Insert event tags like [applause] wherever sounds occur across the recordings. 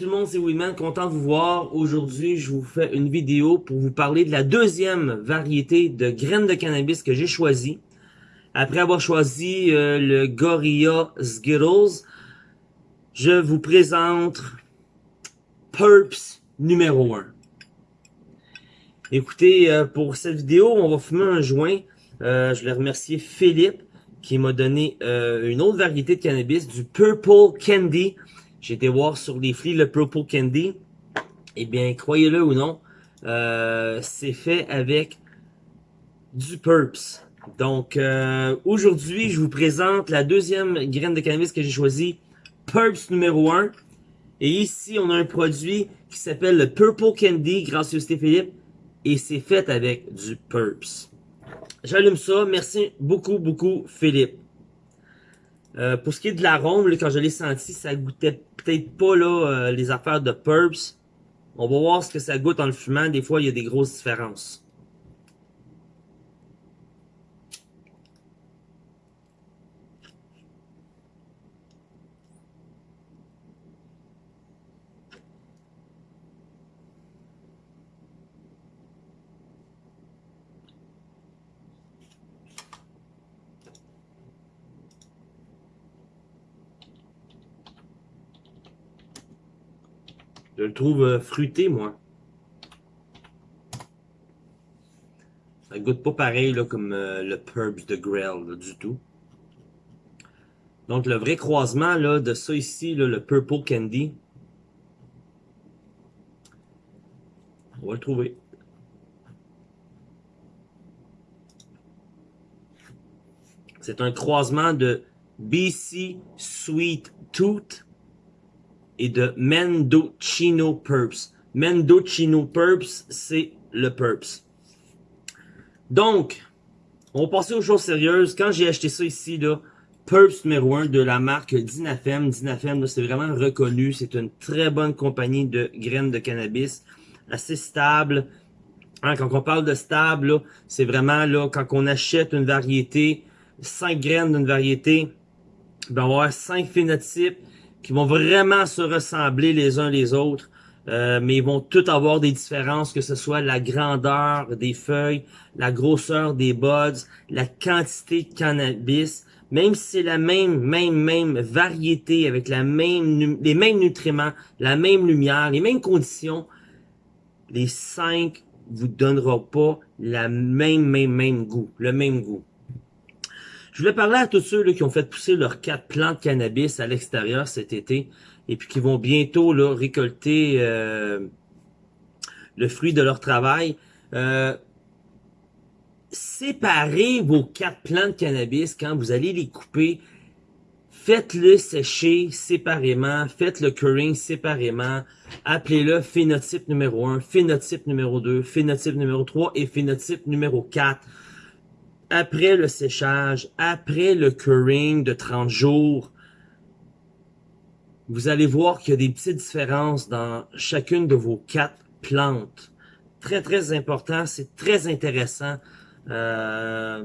tout le monde, c'est Weedman, content de vous voir. Aujourd'hui, je vous fais une vidéo pour vous parler de la deuxième variété de graines de cannabis que j'ai choisi. Après avoir choisi euh, le Gorilla Skittles, je vous présente Purps numéro 1. Écoutez, euh, pour cette vidéo, on va fumer un joint. Euh, je voulais remercier Philippe qui m'a donné une autre variété de cannabis, du Purple Candy. J'ai été voir sur les flics le Purple Candy. Eh bien, croyez-le ou non, euh, c'est fait avec du Purps. Donc, euh, aujourd'hui, je vous présente la deuxième graine de cannabis que j'ai choisi, Purps numéro 1. Et ici, on a un produit qui s'appelle le Purple Candy, grâce à Philippe, et c'est fait avec du Purps. J'allume ça. Merci beaucoup, beaucoup, Philippe. Euh, pour ce qui est de l'arôme, quand je l'ai senti, ça goûtait peut-être pas là euh, les affaires de Purps. On va voir ce que ça goûte en le fumant. Des fois, il y a des grosses différences. Je le trouve euh, fruité, moi. Ça goûte pas pareil comme euh, le Purbs de Grell, du tout. Donc, le vrai croisement là, de ça ici, le Purple Candy, on va le trouver. C'est un croisement de BC Sweet Tooth et de Mendocino Purps. Mendocino Purps, c'est le Purps. Donc, on passer aux choses sérieuses. Quand j'ai acheté ça ici, là, Purps numéro 1 de la marque Dinafem. Dinafem, c'est vraiment reconnu. C'est une très bonne compagnie de graines de cannabis. Assez stable. Hein, quand on parle de stable, c'est vraiment là quand on achète une variété, 5 graines d'une variété, ben, on va avoir 5 phénotypes qui vont vraiment se ressembler les uns les autres, euh, mais ils vont tous avoir des différences, que ce soit la grandeur des feuilles, la grosseur des buds, la quantité de cannabis, même si c'est la même, même, même variété avec la même, les mêmes nutriments, la même lumière, les mêmes conditions, les cinq vous donneront pas la même, même, même goût, le même goût. Je voulais parler à tous ceux là, qui ont fait pousser leurs quatre plants de cannabis à l'extérieur cet été et puis qui vont bientôt là, récolter euh, le fruit de leur travail. Euh, séparez vos quatre plants de cannabis quand vous allez les couper. Faites-le sécher séparément, faites le curing séparément, appelez-le phénotype numéro 1, phénotype numéro 2, phénotype numéro 3 et phénotype numéro 4 après le séchage, après le curing de 30 jours, vous allez voir qu'il y a des petites différences dans chacune de vos quatre plantes. Très, très important, c'est très intéressant. Euh,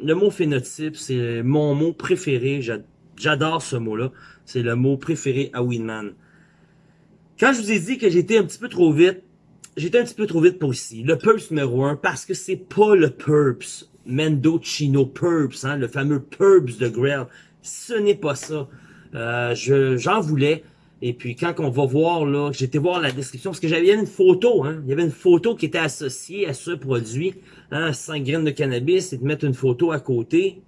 le mot phénotype, c'est mon mot préféré. J'adore ce mot-là. C'est le mot préféré à Winman. Quand je vous ai dit que j'étais un petit peu trop vite, j'étais un petit peu trop vite pour ici. Le Purps numéro 1, parce que c'est pas le Purps Mendocino Purps, hein, le fameux Purps de Grell. Ce n'est pas ça. Euh, J'en voulais. Et puis quand on va voir, là, j'étais voir la description, parce que j'avais une photo, hein, il y avait une photo qui était associée à ce produit, hein, 5 graines de cannabis, et de mettre une photo à côté.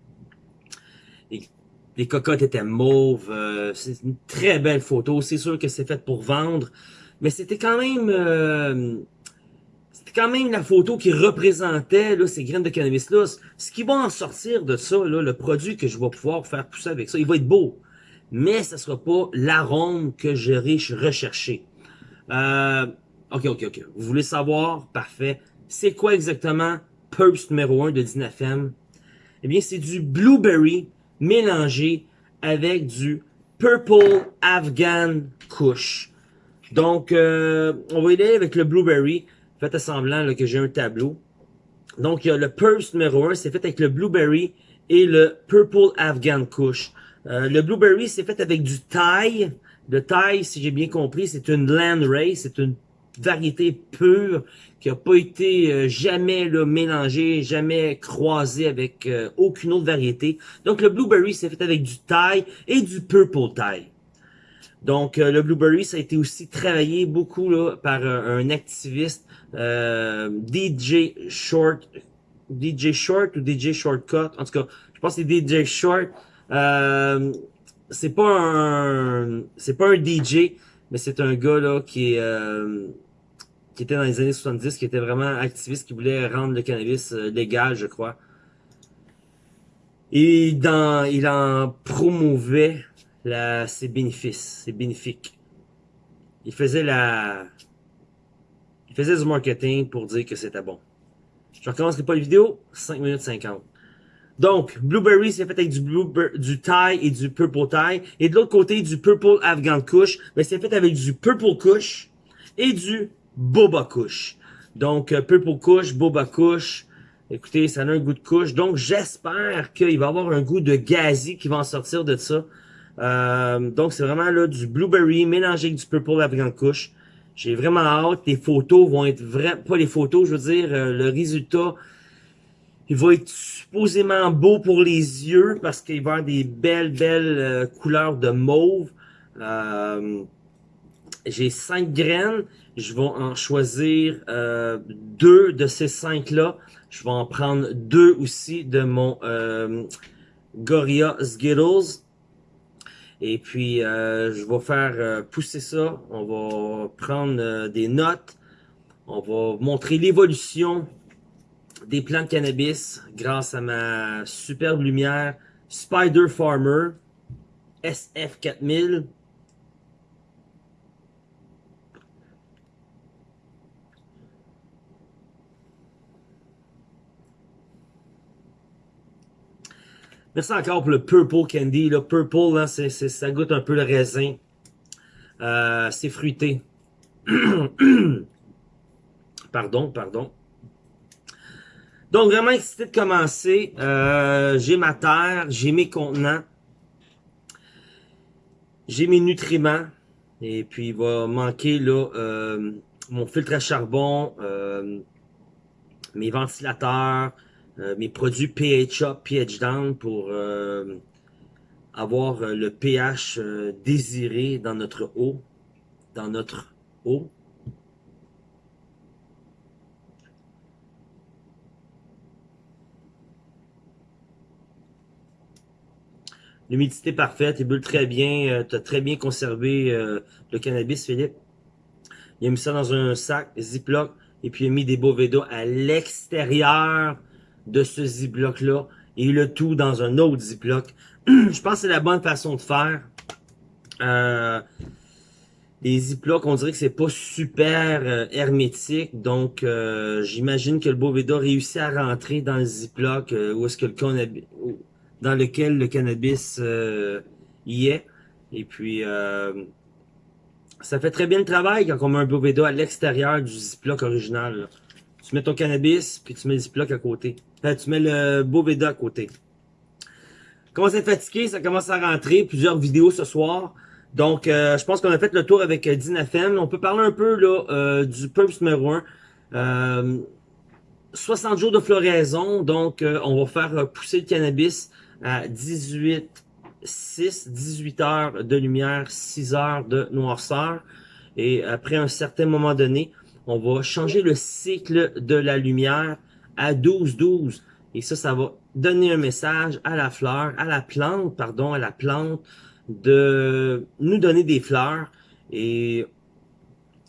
Les cocottes étaient mauves, euh, c'est une très belle photo, c'est sûr que c'est fait pour vendre, mais c'était quand même... Euh, quand même la photo qui représentait là, ces graines de cannabis-là. Ce qui va en sortir de ça, le produit que je vais pouvoir faire pousser avec ça, il va être beau. Mais ça sera pas l'arôme que j'aurai recherché. Euh, ok, ok, ok. Vous voulez savoir? Parfait. C'est quoi exactement? Purps numéro 1 de Dinafem? Eh bien, c'est du blueberry mélangé avec du Purple Afghan Kush. Donc, euh, on va y aller avec le blueberry. Faites semblant que j'ai un tableau. Donc, il y a le Purse numéro 1, c'est fait avec le Blueberry et le Purple Afghan Kush. Euh, le Blueberry, c'est fait avec du Thai, Le Thai, si j'ai bien compris, c'est une land race, c'est une variété pure qui a pas été euh, jamais là, mélangée, jamais croisée avec euh, aucune autre variété. Donc le blueberry, c'est fait avec du Thai et du purple Thai. Donc, euh, le Blueberry, ça a été aussi travaillé beaucoup par un activiste, DJ Short, DJ Short ou DJ Shortcut. En tout cas, je pense que c'est DJ Short. Euh, c'est pas un, c'est pas un DJ, mais c'est un gars là qui euh, qui était dans les années 70, qui était vraiment activiste, qui voulait rendre le cannabis euh, légal, je crois. Et il en promouvait la, ses bénéfices, ses bénéfiques. Il faisait la, il faisait du marketing pour dire que c'était bon. Je recommencerai pas la vidéo, 5 minutes 50. Donc, Blueberry, c'est fait avec du, blueberry, du Thai et du Purple Thai. Et de l'autre côté, du Purple Afghan Kush. Mais c'est fait avec du Purple Kush et du Boba Kush. Donc, euh, Purple Kush, Boba Kush. Écoutez, ça a un goût de couche. Donc, j'espère qu'il va avoir un goût de gazi qui va en sortir de ça. Euh, donc, c'est vraiment là du Blueberry mélangé avec du Purple Afghan Kush. J'ai vraiment hâte. Les photos vont être vraiment... Pas les photos, je veux dire, euh, le résultat il va être supposément beau pour les yeux parce qu'il va avoir des belles, belles euh, couleurs de mauve. Euh, j'ai cinq graines. Je vais en choisir euh, deux de ces cinq-là. Je vais en prendre deux aussi de mon Gorilla Skittles. Et puis, je vais faire pousser ça. On va prendre des notes. On va montrer l'évolution des plantes de cannabis grâce à ma superbe lumière Spider Farmer SF4000. Merci encore pour le Purple Candy. Le Purple, là, c'est, ça goûte un peu le raisin. Euh, c'est fruité. [clears throat] pardon, pardon. Donc, vraiment excité de commencer. Euh, j'ai ma terre, j'ai mes contenants. J'ai mes nutriments. Et puis, il va manquer euh, mon filtre à charbon, mes ventilateurs, mes produits pH up, pH down pour avoir le pH désiré dans notre eau. Dans notre eau. L'humidité parfaite, il bulle très bien. Euh, tu as très bien conservé euh, le cannabis, Philippe. Il a mis ça dans un sac Ziploc et puis il a mis des Boveda à l'extérieur de ce Ziploc-là et le tout dans un autre Ziploc. [clears throat] Je pense que c'est la bonne façon de faire. Euh, les Ziplocs, on dirait que c'est pas super euh, hermétique, donc j'imagine que le Boveda réussit à rentrer dans le Ziploc où est-ce que le cannabis dans lequel le cannabis euh, y est. Et puis, euh, ça fait très bien le travail quand on met un Boveda à l'extérieur du Ziploc original. Tu mets ton cannabis, puis tu mets le Ziploc à côté. Enfin, tu mets le Boveda à côté. Commence à être fatigué, ça commence à rentrer. Plusieurs vidéos ce soir. Donc, euh, je pense qu'on a fait le tour avec euh, Dinafem. On peut parler un peu là euh, du Pumps numéro 1. 60 jours de floraison, donc on va faire pousser le cannabis à 18 6, 18 heures de lumière, 6 heures de noirceur. Et après un certain moment donné, on va changer le cycle de la lumière à 12-12. Et ça, ça va donner un message à la fleur, à la plante, pardon, à la plante, de nous donner des fleurs. Et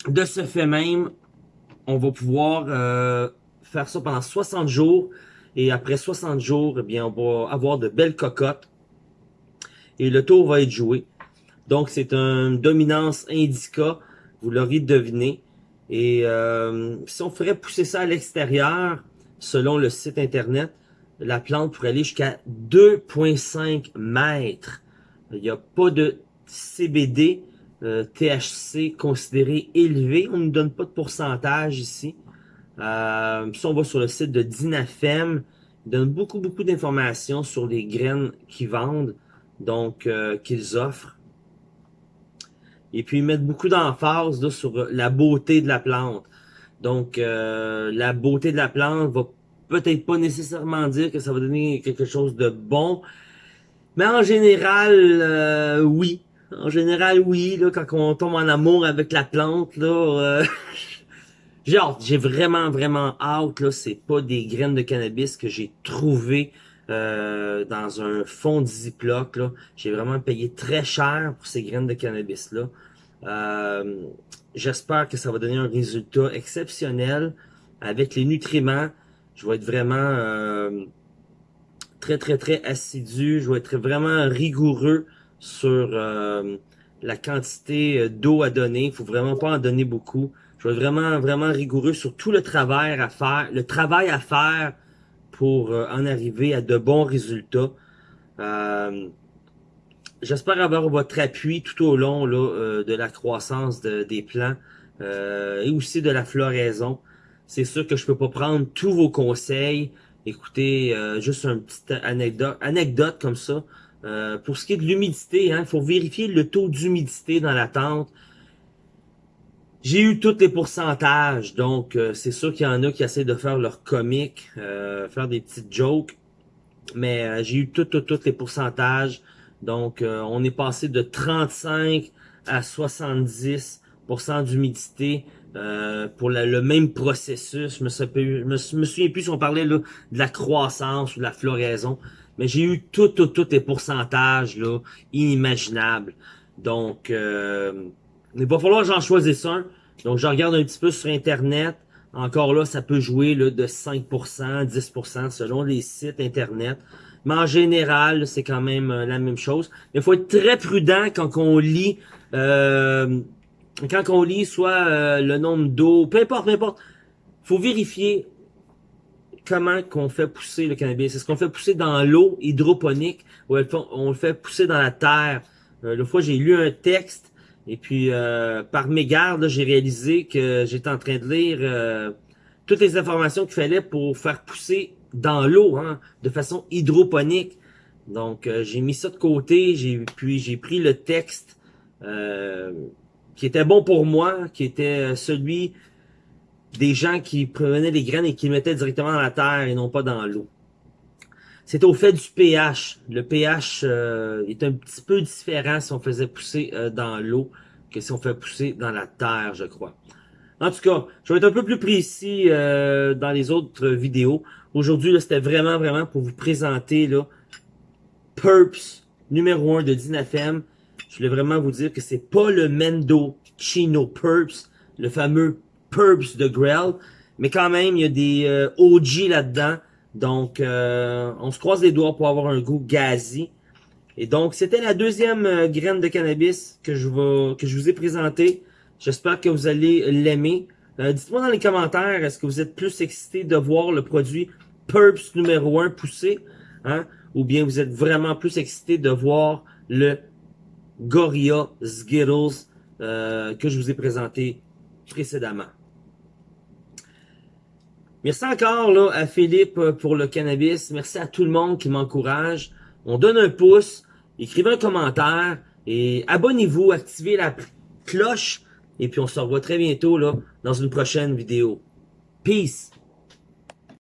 de ce fait même, on va pouvoir euh, faire ça pendant 60 jours et après 60 jours, eh bien, on va avoir de belles cocottes. Et le tour va être joué. Donc, c'est une dominance indica. Vous l'aurez deviné. Et euh, si on ferait pousser ça à l'extérieur, selon le site internet, la plante pourrait aller jusqu'à 2,5 mètres. Il n'y a pas de CBD, euh, THC considéré élevé. On ne donne pas de pourcentage ici. Euh, si on va sur le site de Dinafem, ils donnent beaucoup, beaucoup d'informations sur les graines qu'ils vendent, donc euh, qu'ils offrent. Et puis mettre beaucoup d'emphase sur la beauté de la plante. Donc, euh, la beauté de la plante va peut-être pas nécessairement dire que ça va donner quelque chose de bon, mais en général, euh, oui. En général, oui. Là, quand on tombe en amour avec la plante, là, euh, [laughs] j'ai J'ai vraiment, vraiment hâte. Là, c'est pas des graines de cannabis que j'ai trouvées euh, dans un fond de Ziploc. J'ai vraiment payé très cher pour ces graines de cannabis-là. Euh, J'espère que ça va donner un résultat exceptionnel avec les nutriments. Je vais être vraiment euh, très, très, très assidu. Je vais être vraiment rigoureux sur euh, la quantité d'eau à donner. Il faut vraiment pas en donner beaucoup. Je vais être vraiment, vraiment rigoureux sur tout le travail à faire, le travail à faire pour euh, en arriver à de bons résultats. Euh, j'espère avoir votre appui tout au long là, euh, de la croissance des plants et aussi de la floraison. C'est sûr que je peux pas prendre tous vos conseils. Écoutez, juste une petite anecdote, anecdote comme ça. pour ce qui est de l'humidité, il hein, faut vérifier le taux d'humidité dans la tente. J'ai eu tous les pourcentages, donc euh, c'est sûr qu'il y en a qui essaient de faire leur comique, euh, faire des petites jokes, mais euh, j'ai eu tous tous les pourcentages. Donc on est passé de 35 à 70% d'humidité pour le même processus. Je me, souviens, plus si on parlait là, de la croissance ou de la floraison, mais j'ai eu tous tous les pourcentages là, inimaginables. Donc il va falloir que j'en choisisse un. Donc, je regarde un petit peu sur Internet. Encore là, ça peut jouer là, de 5%, 10% selon les sites Internet. Mais en général, c'est quand même euh, la même chose. Il faut être très prudent quand on lit, euh, quand on lit soit euh, le nombre d'eau, peu importe, peu importe. faut vérifier comment qu'on fait pousser le cannabis. Est-ce qu'on fait pousser dans l'eau hydroponique ou on le fait pousser dans la terre? Euh, le fois, j'ai lu un texte et puis, euh, par mégarde, j'ai réalisé que j'étais en train de lire euh, toutes les informations qu'il fallait pour faire pousser dans l'eau, hein, de façon hydroponique. Donc, euh, j'ai mis ça de côté, puis j'ai pris le texte qui était bon pour moi, qui était celui des gens qui prenaient les graines et qui les mettaient directement dans la terre et non pas dans l'eau. C'est au fait du pH. Le pH euh, est un petit peu différent si on faisait pousser euh, dans l'eau que si on fait pousser dans la terre, je crois. En tout cas, je vais être un peu plus précis euh, dans les autres vidéos. Aujourd'hui, c'était vraiment, vraiment pour vous présenter là, Purps numéro 1 de Dinafem. Je voulais vraiment vous dire que c'est pas le Mendo Chino Purps, le fameux Purps de Grell, mais quand même, il y a des OG là-dedans donc, euh, on se croise les doigts pour avoir un goût gazi. Et donc, c'était la deuxième euh, graine de cannabis que je, vous ai présentée. J'espère que vous allez l'aimer. Euh, dites-moi dans les commentaires, est-ce que vous êtes plus excité de voir le produit Purps numéro 1 pousser, hein? ou bien vous êtes vraiment plus excité de voir le Gorilla Skittles que je vous ai présenté précédemment? Merci encore là, à Philippe euh, pour le cannabis. Merci à tout le monde qui m'encourage. On donne un pouce, écrivez un commentaire et abonnez-vous, activez la cloche. Et puis on se revoit très bientôt là, dans une prochaine vidéo. Peace!